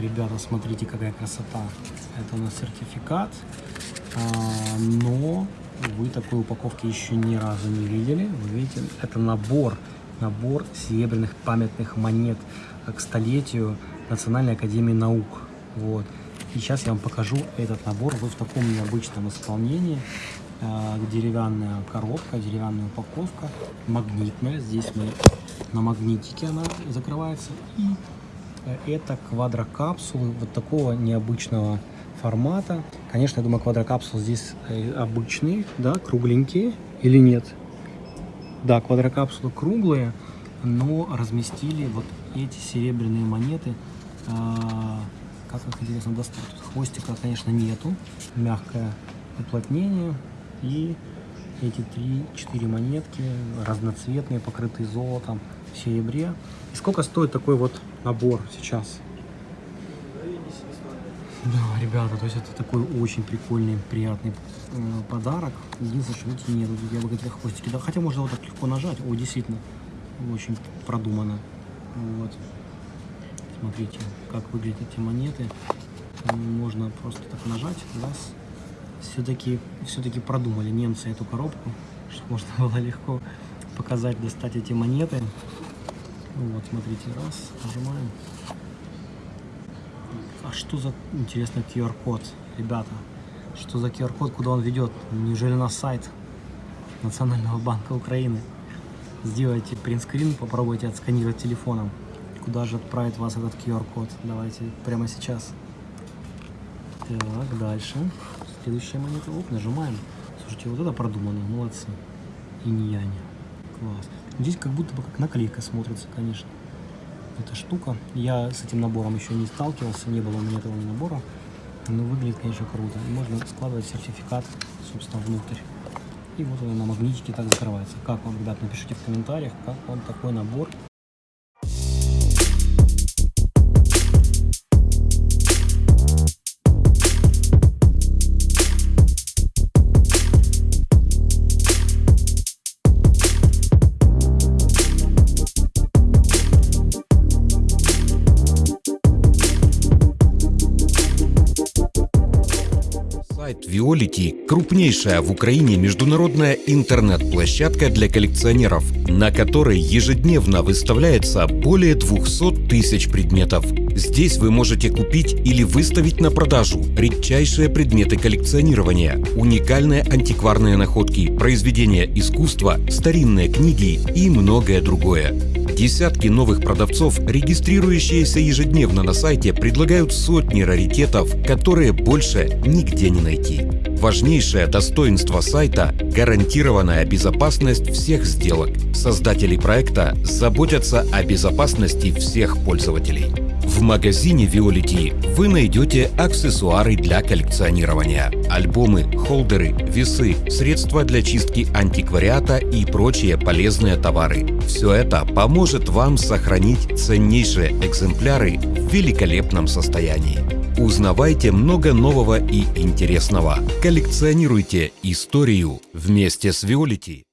Ребята, смотрите, какая красота. Это у нас сертификат, а, но вы такой упаковки еще ни разу не видели. Вы видите, это набор, набор серебряных памятных монет к столетию Национальной Академии Наук. Вот. И сейчас я вам покажу этот набор вот в таком необычном исполнении. А, деревянная коробка, деревянная упаковка, магнитная. Здесь мы на магнитике она закрывается. И это квадрокапсулы вот такого необычного формата. Конечно, я думаю, квадрокапсулы здесь э, обычные, да, кругленькие или нет? Да, квадрокапсулы круглые, но разместили вот эти серебряные монеты. А, как их интересно достать? Хвостика, конечно, нету. Мягкое уплотнение. И эти три-четыре монетки разноцветные, покрытые золотом, в серебре. И сколько стоит такой вот набор сейчас? Да, ребята, то есть это такой очень прикольный, приятный э, подарок. Единственное, что видите, нет, я бы говорил, хвостики. Да, хотя можно вот так легко нажать. О, действительно, очень продумано. Вот. Смотрите, как выглядят эти монеты. Можно просто так нажать, раз. Все-таки все-таки продумали немцы эту коробку, чтобы можно было легко показать, достать эти монеты. Вот, смотрите, раз, нажимаем. А что за, интересно, QR-код, ребята? Что за QR-код, куда он ведет? Неужели на сайт Национального банка Украины? Сделайте принтскрин, попробуйте отсканировать телефоном. Куда же отправит вас этот QR-код? Давайте прямо сейчас. Так, дальше. Следующая монета. Оп, нажимаем. Слушайте, вот это продумано, молодцы. Инь-янь. Класс. Здесь как будто бы как наклейка смотрится, конечно. Эта штука. Я с этим набором еще не сталкивался, не было у меня этого набора. Но выглядит, конечно, круто. И можно складывать сертификат, собственно, внутрь. И вот он на магнитике так закрывается. Как вам, ребят, напишите в комментариях, как вам такой набор. Сайт Violity – крупнейшая в Украине международная интернет-площадка для коллекционеров, на которой ежедневно выставляется более 200 тысяч предметов. Здесь вы можете купить или выставить на продажу редчайшие предметы коллекционирования, уникальные антикварные находки, произведения искусства, старинные книги и многое другое. Десятки новых продавцов, регистрирующиеся ежедневно на сайте, предлагают сотни раритетов, которые больше нигде не найти. Важнейшее достоинство сайта – гарантированная безопасность всех сделок. Создатели проекта заботятся о безопасности всех пользователей. В магазине Violity вы найдете аксессуары для коллекционирования, альбомы, холдеры, весы, средства для чистки антиквариата и прочие полезные товары. Все это поможет вам сохранить ценнейшие экземпляры в великолепном состоянии. Узнавайте много нового и интересного. Коллекционируйте историю вместе с Violity.